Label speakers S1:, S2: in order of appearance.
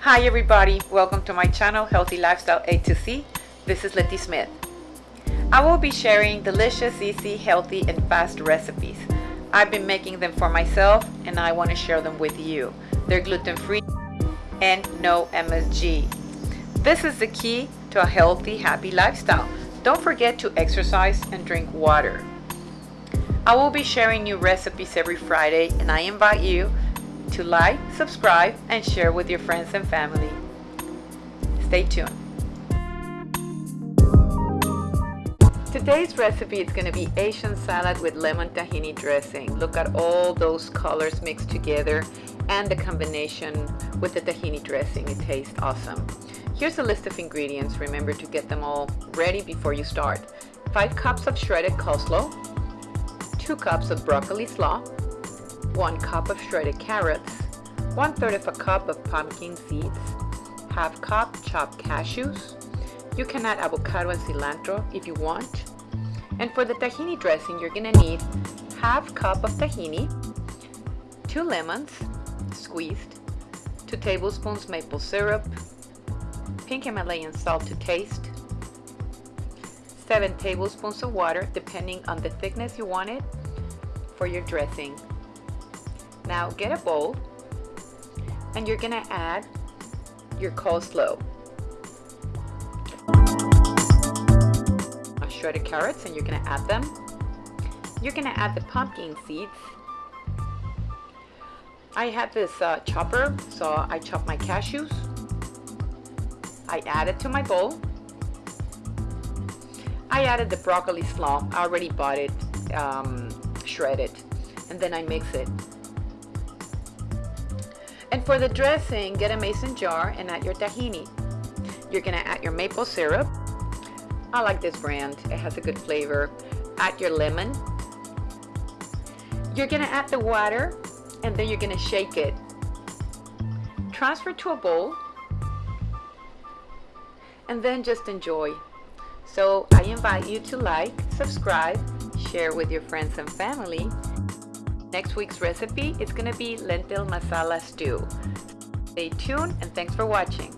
S1: Hi everybody, welcome to my channel Healthy Lifestyle A to C. This is Letty Smith. I will be sharing delicious, easy, healthy, and fast recipes. I've been making them for myself and I want to share them with you. They're gluten-free and no MSG. This is the key to a healthy, happy lifestyle. Don't forget to exercise and drink water. I will be sharing new recipes every Friday and I invite you to like, subscribe, and share with your friends and family. Stay tuned. Today's recipe is going to be Asian salad with lemon tahini dressing. Look at all those colors mixed together and the combination with the tahini dressing. It tastes awesome. Here's a list of ingredients. Remember to get them all ready before you start. 5 cups of shredded coleslaw, 2 cups of broccoli slaw, 1 cup of shredded carrots, 1 third of a cup of pumpkin seeds, half cup chopped cashews. You can add avocado and cilantro if you want. And for the tahini dressing, you're gonna need half cup of tahini, 2 lemons, squeezed, 2 tablespoons maple syrup, pink Himalayan salt to taste, 7 tablespoons of water depending on the thickness you want it for your dressing. Now get a bowl and you're gonna add your coleslaw. Shredded carrots and you're gonna add them. You're gonna add the pumpkin seeds. I have this uh, chopper, so I chop my cashews. I add it to my bowl. I added the broccoli slaw. I already bought it um, shredded. And then I mix it. And for the dressing, get a mason jar and add your tahini. You're gonna add your maple syrup. I like this brand, it has a good flavor. Add your lemon. You're gonna add the water and then you're gonna shake it. Transfer to a bowl and then just enjoy. So I invite you to like, subscribe, share with your friends and family. Next week's recipe is going to be lentil masala stew. Stay tuned and thanks for watching.